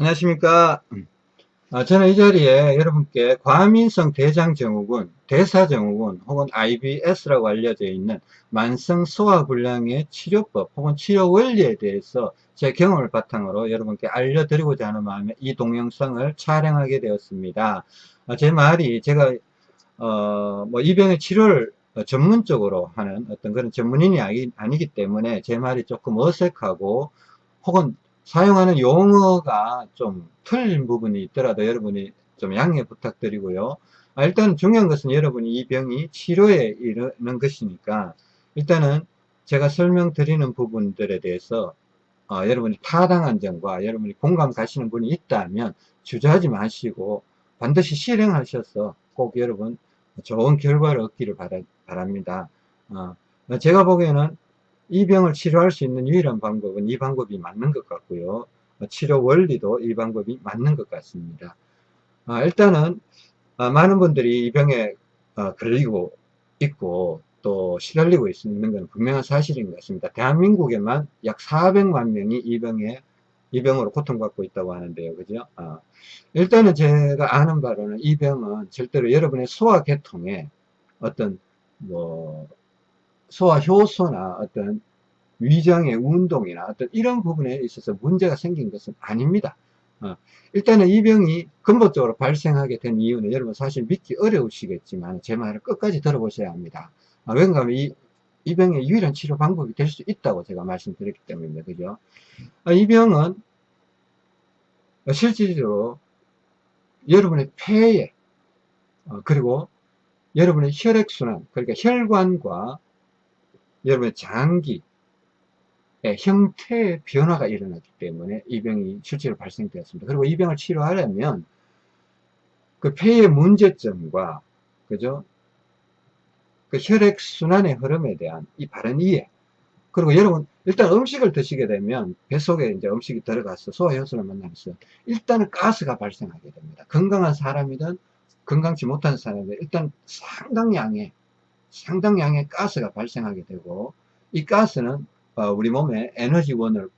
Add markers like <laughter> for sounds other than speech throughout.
안녕하십니까 아, 저는 이 자리에 여러분께 과민성 대장증후군, 대사증후군 혹은 IBS라고 알려져 있는 만성 소화불량의 치료법 혹은 치료 원리에 대해서 제 경험을 바탕으로 여러분께 알려드리고자 하는 마음에 이 동영상을 촬영하게 되었습니다. 아, 제 말이 제가 어, 뭐 이 병의 치료를 전문적으로 하는 어떤 그런 전문인이 아니, 아니기 때문에 제 말이 조금 어색하고 혹은 사용하는 용어가 좀 틀린 부분이 있더라도 여러분이 좀 양해 부탁드리고요. 아, 일단 중요한 것은 여러분이 이 병이 치료에 이르는 것이니까 일단은 제가 설명드리는 부분들에 대해서 어, 여러분이 타당한 점과 여러분이 공감 가시는 분이 있다면 주저하지 마시고 반드시 실행하셔서 꼭 여러분 좋은 결과를 얻기를 바라, 니다 어, 제가 보기에는 이 병을 치료할 수 있는 유일한 방법은 이 방법이 맞는 것 같고요. 치료 원리도 이 방법이 맞는 것 같습니다. 아, 일단은 아, 많은 분들이 이 병에 아, 걸리고 있고 또 시달리고 있는 건 분명한 사실인 것 같습니다. 대한민국에만 약 400만 명이 이 병에 이 병으로 고통받고 있다고 하는데요. 그죠? 아, 일단은 제가 아는 바로는 이 병은 절대로 여러분의 소화계통에 어떤 뭐 소화 효소나 어떤 위장의 운동이나 어떤 이런 부분에 있어서 문제가 생긴 것은 아닙니다. 어, 일단은 이 병이 근본적으로 발생하게 된 이유는 여러분 사실 믿기 어려우시겠지만 제 말을 끝까지 들어보셔야 합니다. 아, 왜냐하면 이, 이 병의 유일한 치료 방법이 될 수 있다고 제가 말씀드렸기 때문입니다. 그죠? 아, 이 병은 실질적으로 여러분의 폐에 어, 그리고 여러분의 혈액순환 그러니까 혈관과 여러분의 장기 의 형태의 변화가 일어났기 때문에 이 병이 실제로 발생되었습니다. 그리고 이 병을 치료하려면 그 폐의 문제점과 그죠? 그 혈액순환의 흐름에 대한 이 바른 이해 그리고 여러분 일단 음식을 드시게 되면 뱃속에 이제 음식이 들어가서 소화효소를 만나면서 일단은 가스가 발생하게 됩니다. 건강한 사람이든 건강치 못한 사람이든 일단 상당량의 상당량의 가스가 발생하게 되고 이 가스는 어, 우리 몸에 에너지원을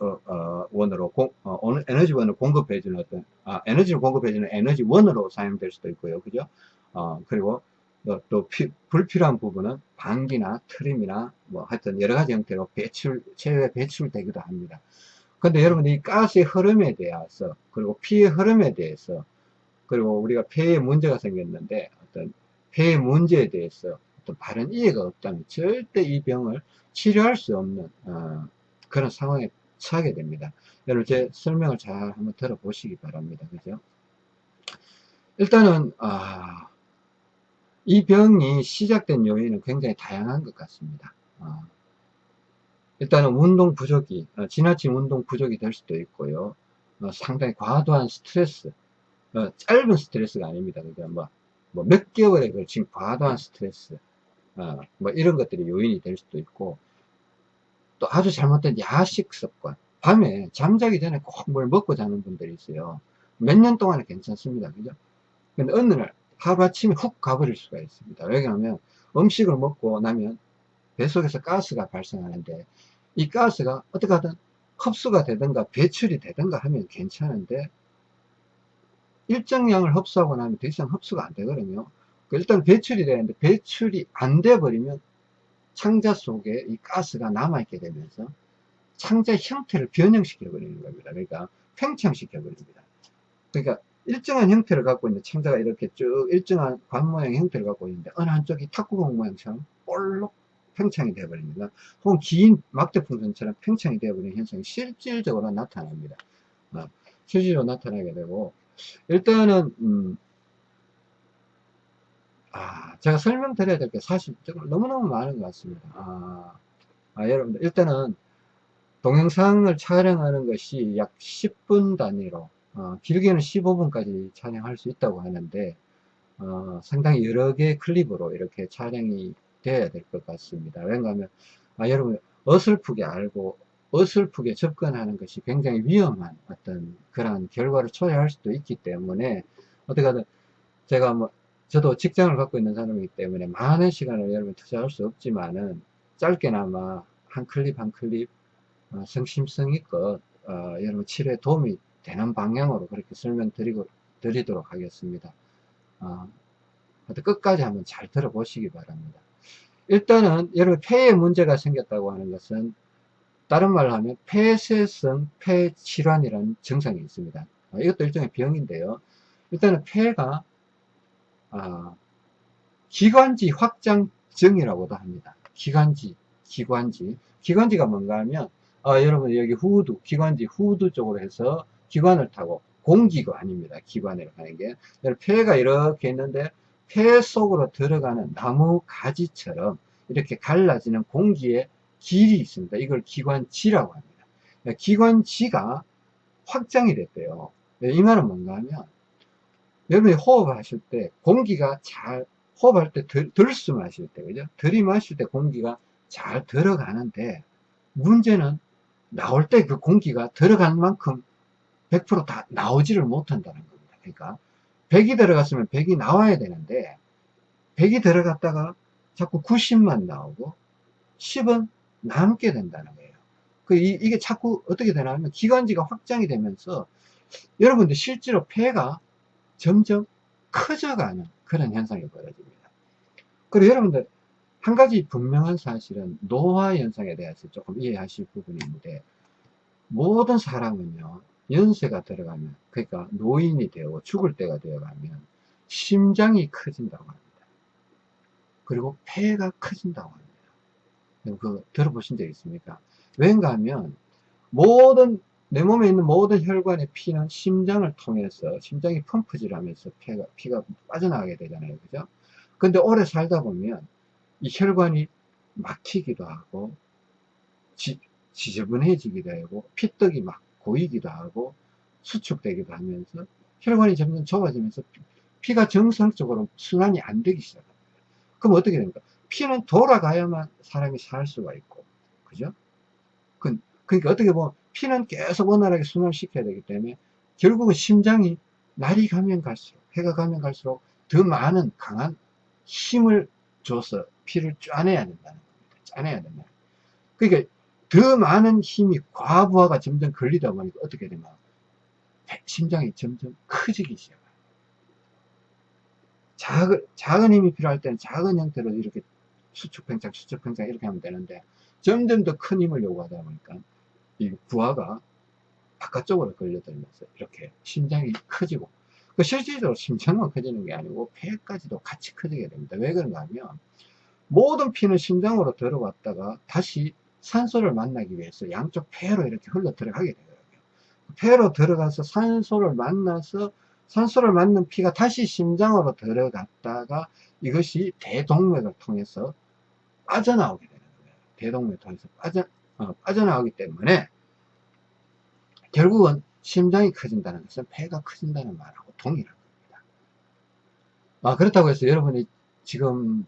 어, 어, 원으로 공, 어, 에너지원을 공급해주는 어떤 아, 에너지를 공급해주는 에너지원으로 사용될 수도 있고요, 그죠? 어, 그리고 또, 또 피, 불필요한 부분은 방귀나 트림이나 뭐 하여튼 여러 가지 형태로 배출 체외 배출되기도 합니다. 근데 여러분 이 가스의 흐름에 대해서 그리고 피의 흐름에 대해서 그리고 우리가 폐에 문제가 생겼는데 어떤 폐의 문제에 대해서 어떤 바른 이해가 없다면 절대 이 병을 치료할 수 없는 어, 그런 상황에 처하게 됩니다. 여러분 제 설명을 잘 한번 들어보시기 바랍니다. 그죠? 일단은 아, 이 병이 시작된 요인은 굉장히 다양한 것 같습니다. 어, 일단은 운동 부족이 어, 지나친 운동 부족이 될 수도 있고요. 어, 상당히 과도한 스트레스 어, 짧은 스트레스가 아닙니다. 그러니까 뭐, 뭐 몇 개월에 걸친 과도한 스트레스 어, 뭐 이런 것들이 요인이 될 수도 있고 또 아주 잘못된 야식 습관. 밤에 잠자기 전에 꼭 뭘 먹고 자는 분들이 있어요. 몇 년 동안은 괜찮습니다. 그죠? 근데 어느 날 하루아침에 훅 가버릴 수가 있습니다. 왜냐하면 음식을 먹고 나면 뱃속에서 가스가 발생하는데 이 가스가 어떻게 하든 흡수가 되든가 배출이 되든가 하면 괜찮은데 일정량을 흡수하고 나면 더 이상 흡수가 안 되거든요. 그 일단 배출이 되는데 배출이 안 돼 버리면 창자 속에 이 가스가 남아있게 되면서 창자 형태를 변형시켜 버리는 겁니다. 그러니까 팽창시켜 버립니다. 그러니까 일정한 형태를 갖고 있는 창자가 이렇게 쭉 일정한 관 모양 형태를 갖고 있는데 어느 한쪽이 탁구공 모양처럼 볼록 팽창이 되어버립니다. 혹은 긴 막대풍선처럼 팽창이 되어버리는 현상이 실질적으로 나타납니다. 어, 실질적으로 나타나게 되고 일단은 음, 아, 제가 설명드려야 될 게 사실 너무너무 많은 것 같습니다. 아, 아, 여러분들, 일단은 동영상을 촬영하는 것이 약 10분 단위로, 어, 길게는 15분까지 촬영할 수 있다고 하는데, 어, 상당히 여러 개의 클립으로 이렇게 촬영이 되어야 될 것 같습니다. 왜냐하면, 아, 여러분, 어설프게 알고, 어설프게 접근하는 것이 굉장히 위험한 어떤 그런 결과를 초래할 수도 있기 때문에, 어떻게 하든 제가 뭐 저도 직장을 갖고 있는 사람이기 때문에 많은 시간을 여러분 투자할 수 없지만은 짧게나마 한 클립 한 클립 어, 성심성의껏 어, 여러분 치료에 도움이 되는 방향으로 그렇게 설명드리고 드리도록 하겠습니다. 어, 끝까지 한번 잘 들어보시기 바랍니다. 일단은 여러분 폐에 문제가 생겼다고 하는 것은 다른 말로 하면 폐쇄성 폐질환이라는 증상이 있습니다. 어, 이것도 일종의 병인데요. 일단은 폐가 아, 기관지 확장증이라고도 합니다. 기관지, 기관지. 기관지가 뭔가 하면 어, 여러분 여기 후두, 기관지 후두 쪽으로 해서 기관을 타고 공기가 아닙니다. 기관을 가는 게. 폐가 이렇게 있는데 폐 속으로 들어가는 나무 가지처럼 이렇게 갈라지는 공기의 길이 있습니다. 이걸 기관지라고 합니다. 기관지가 확장이 됐대요. 이 말은 뭔가 하면 여러분이 호흡하실 때 공기가 잘 호흡할 때 들, 들숨 하실 때 그죠? 들이마실 때 공기가 잘 들어가는데 문제는 나올 때 그 공기가 들어간 만큼 100%다 나오지를 못한다는 겁니다. 그러니까 100이 들어갔으면 100이 나와야 되는데 100이 들어갔다가 자꾸 90만 나오고 10은 남게 된다는 거예요. 그 이, 게 자꾸 어떻게 되냐면 기관지가 확장이 되면서 여러분들 실제로 폐가 점점 커져가는 그런 현상이 벌어집니다. 그리고 여러분들 한 가지 분명한 사실은 노화 현상에 대해서 조금 이해하실 부분이 있는데 모든 사람은요 연세가 들어가면 그러니까 노인이 되고 죽을 때가 되어가면 심장이 커진다고 합니다. 그리고 폐가 커진다고 합니다. 그 들어보신 적 있습니까? 왠가 하면 모든 내 몸에 있는 모든 혈관의 피는 심장을 통해서 심장이 펌프질 하면서 피가, 피가 빠져나가게 되잖아요. 그죠? 근데 오래 살다 보면 이 혈관이 막히기도 하고 지, 지저분해지기도 하고 피떡이 막 고이기도 하고 수축되기도 하면서 혈관이 점점 좁아지면서 피가 정상적으로 순환이 안 되기 시작합니다. 그럼 어떻게 됩니까? 피는 돌아가야만 사람이 살 수가 있고, 그죠? 그, 그러니까 어떻게 보면 피는 계속 원활하게 순환시켜야 되기 때문에 결국은 심장이 날이 가면 갈수록, 해가 가면 갈수록 더 많은 강한 힘을 줘서 피를 짜내야 된다는 겁니다. 짜내야 된다. 그러니까 더 많은 힘이 과부하가 점점 걸리다 보니까 어떻게 되면 심장이 점점 커지기 시작해요. 작은, 작은 힘이 필요할 때는 작은 형태로 이렇게 수축 팽창, 수축 팽창 이렇게 하면 되는데 점점 더 큰 힘을 요구하다 보니까 이 부하가 바깥쪽으로 걸려들면서 이렇게 심장이 커지고 그 실질적으로 심장만 커지는 게 아니고 폐까지도 같이 커지게 됩니다. 왜 그런가 하면 모든 피는 심장으로 들어왔다가 다시 산소를 만나기 위해서 양쪽 폐로 이렇게 흘러 들어가게 되더라고요. 폐로 들어가서 산소를 만나서 산소를 맞는 피가 다시 심장으로 들어갔다가 이것이 대동맥을 통해서 빠져나오게 되는 거예요. 대동맥을 통해서 빠져, 어, 빠져나오기 때문에 결국은 심장이 커진다는 것은 폐가 커진다는 말하고 동일한 겁니다. 아, 그렇다고 해서 여러분이 지금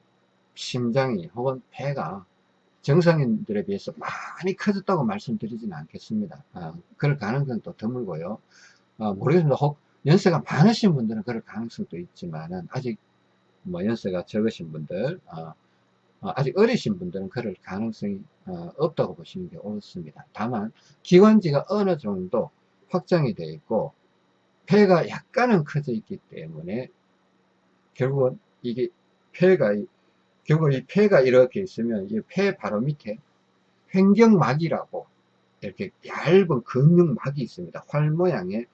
심장이 혹은 폐가 정상인들에 비해서 많이 커졌다고 말씀드리지는 않겠습니다. 아, 그럴 가능성은 또 드물고요. 아, 모르겠습니다. 혹 연세가 많으신 분들은 그럴 가능성도 있지만은 아직 뭐 연세가 적으신 분들, 어, 어, 아직 어리신 분들은 그럴 가능성이 어, 없다고 보시는 게 옳습니다. 다만 기관지가 어느 정도 확장이 되어 있고 폐가 약간은 커져 있기 때문에 결국은 이게 폐가 결국 이 폐가 이렇게 있으면 이 폐 바로 밑에 횡경막이라고 이렇게 얇은 근육막이 있습니다. 활 모양의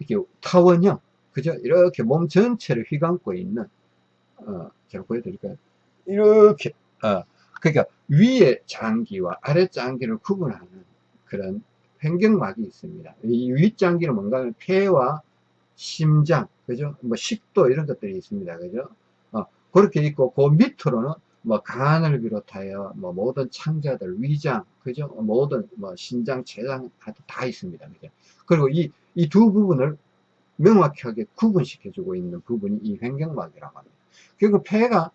이렇게 타원형, 그죠? 이렇게 몸 전체를 휘감고 있는, 어, 제가 보여드릴까요? 이렇게, 어, 그러니까 위에 장기와 아래 장기를 구분하는 그런 횡경막이 있습니다. 이 윗장기는 뭔가 폐와 심장, 그죠? 뭐 식도 이런 것들이 있습니다. 그죠? 그렇게 있고 그 밑으로는 뭐 간을 비롯하여 뭐 모든 창자들 위장 그죠 모든 뭐 신장 췌장 다 있습니다 그죠 그리고 이 이 두 부분을 명확하게 구분시켜 주고 있는 부분이 이 횡경막이라고 합니다 결국 폐가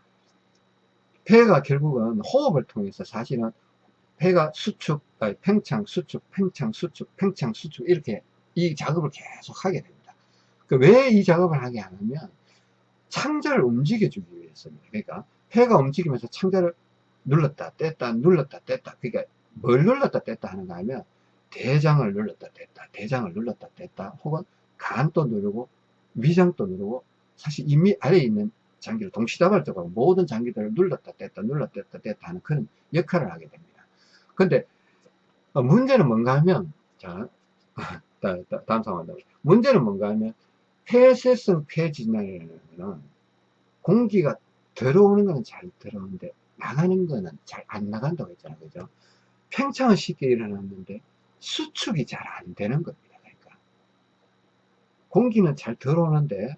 폐가 결국은 호흡을 통해서 사실은 폐가 수축 아니, 팽창 수축 팽창 수축 팽창 수축 이렇게 이 작업을 계속 하게 됩니다. 그 왜 이 작업을 하게 하냐면 창자를 움직여주기 위해서입니다. 그러니까 폐가 움직이면서 창자를 눌렀다 뗐다 눌렀다 뗐다. 그러니까 뭘 눌렀다 뗐다 하는가 하면 대장을 눌렀다 뗐다 대장을 눌렀다 뗐다. 혹은 간도 누르고 위장도 누르고 사실 이미 아래에 있는 장기를 동시다발적으로 모든 장기들을 눌렀다 뗐다 눌렀다 뗐다 뗐다 하는 그런 역할을 하게 됩니다. 근데 어, 문제는 뭔가 하면 자 <laughs> 다음 상황 문제는 뭔가 하면 폐쇄성 폐진환은 공기가 들어오는 거는 잘 들어오는데 나가는 거는 잘 안 나간다고 했잖아요. 그죠? 팽창은 쉽게 일어났는데 수축이 잘 안 되는 겁니다. 그러니까 공기는 잘 들어오는데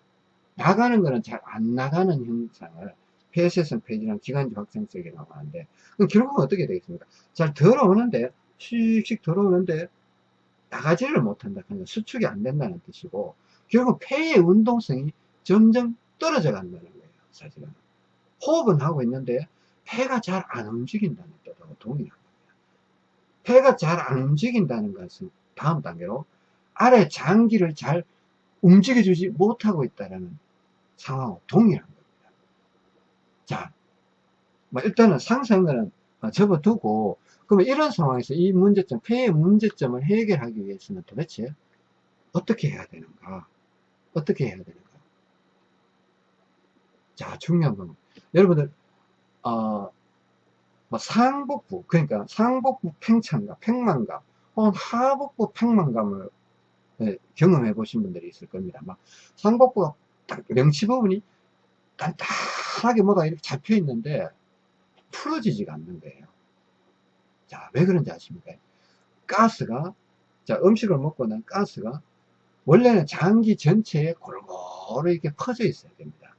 나가는 거는 잘 안 나가는 현상을 폐쇄성 폐진환 기관지 확장성이라고 하는데 결국은 어떻게 되겠습니까? 잘 들어오는데 씩씩 들어오는데 나가지를 못한다. 그러니까 수축이 안 된다는 뜻이고 결국 폐의 운동성이 점점 떨어져 간다는 거예요. 사실은 호흡은 하고 있는데 폐가 잘 안 움직인다는 뜻하고 동일한 겁니다. 폐가 잘 안 움직인다는 것은 다음 단계로 아래 장기를 잘 움직여주지 못하고 있다는 상황하고 동일한 겁니다. 자, 뭐 일단은 상상은 접어두고 그러면 이런 상황에서 이 문제점, 폐의 문제점을 해결하기 위해서는 도대체 어떻게 해야 되는가? 어떻게 해야 되는가? 자, 중요한 건 여러분들 어, 뭐 상복부 그러니까 상복부 팽창감, 팽만감 혹은 하복부 팽만감을 네, 경험해 보신 분들이 있을 겁니다. 막 상복부가 딱 명치 부분이 단단하게 뭐가 이렇게 잡혀 있는데 풀어지지가 않는 거예요. 자, 왜 그런지 아십니까? 가스가 자, 음식을 먹고 난 가스가 원래는 장기 전체에 골고루 이렇게 퍼져 있어야 됩니다.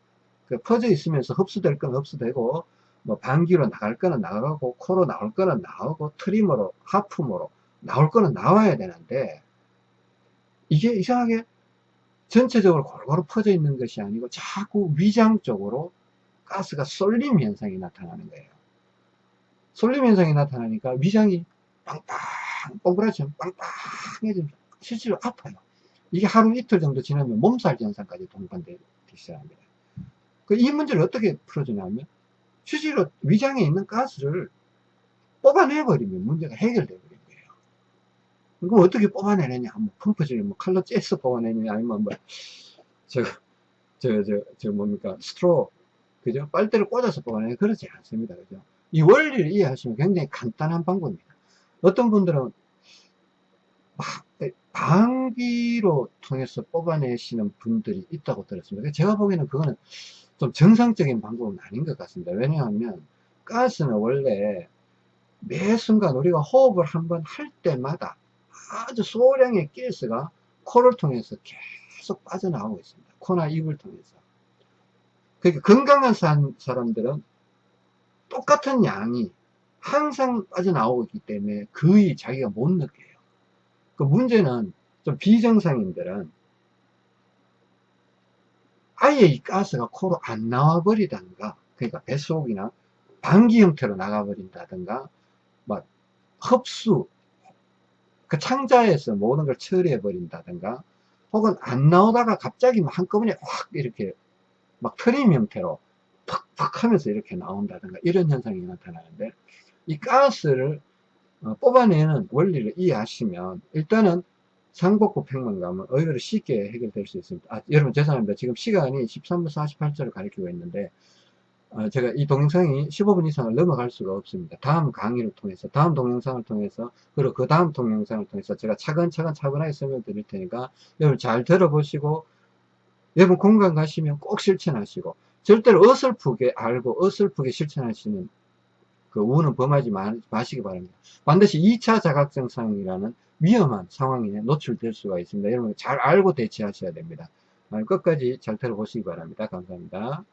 그 퍼져 있으면서 흡수될 건 흡수되고 뭐 방귀로 나갈 거는 나가고 코로 나올 거는 나오고 트리머로 하품으로 나올 거는 나와야 되는데 이게 이상하게 전체적으로 골고루 퍼져 있는 것이 아니고 자꾸 위장 쪽으로 가스가 쏠림 현상이 나타나는 거예요. 쏠림 현상이 나타나니까 위장이 빵빵 뽀그라지면 빵빵해지면 실제로 아파요. 이게 하루 이틀 정도 지나면 몸살 현상까지 동반되기 시작합니다. 그 이 문제를 어떻게 풀어주냐면 실제로 위장에 있는 가스를 뽑아내버리면 문제가 거예요. 그럼 어떻게 뽑아내느냐? 뭐 펌프질을 뭐 칼로 째서 뽑아내느냐? 아니면 뭐, 저, 저, 저, 저 뭡니까? 스트로, 그죠? 빨대를 꽂아서 뽑아내냐? 그렇지 않습니다. 그죠? 이 원리를 이해하시면 굉장히 간단한 방법입니다. 어떤 분들은 막 방귀로 통해서 뽑아내시는 분들이 있다고 들었습니다. 제가 보기에는 그거는 좀 정상적인 방법은 아닌 것 같습니다. 왜냐하면 가스는 원래 매 순간 우리가 호흡을 한번 할 때마다 아주 소량의 가스가 코를 통해서 계속 빠져나오고 있습니다. 코나 입을 통해서. 그러니까 건강한 사람들은 똑같은 양이 항상 빠져나오고 있기 때문에 거의 자기가 못 느껴요. 그 문제는 좀 비정상인들은 아예 이 가스가 코로 안 나와 버리던가 그러니까 뱃속이나 방기 형태로 나가 버린다든가 막 흡수 그 창자에서 모든 걸 처리해 버린다든가 혹은 안 나오다가 갑자기 한꺼번에 확 이렇게 막 트림 형태로 팍팍 하면서 이렇게 나온다든가 이런 현상이 나타나는데 이 가스를 어, 뽑아내는 원리를 이해하시면 일단은 상복부 팽만감은 의외로 쉽게 해결될 수 있습니다. 아, 여러분 죄송합니다. 지금 시간이 13분 48초를 가리키고 있는데 어, 제가 이 동영상이 15분 이상을 넘어갈 수가 없습니다. 다음 강의를 통해서 다음 동영상을 통해서 그리고 그 다음 동영상을 통해서 제가 차근차근 차분하게 설명드릴 테니까 여러분 잘 들어보시고 여러분 공간 가시면 꼭 실천하시고 절대로 어설프게 알고 어설프게 실천하시는 그 우는 범하지 마, 마시기 바랍니다. 반드시 2차 자각증 상이라는 위험한 상황에 노출될 수가 있습니다. 여러분 잘 알고 대처하셔야 됩니다. 끝까지 잘 들어보시기 바랍니다. 감사합니다.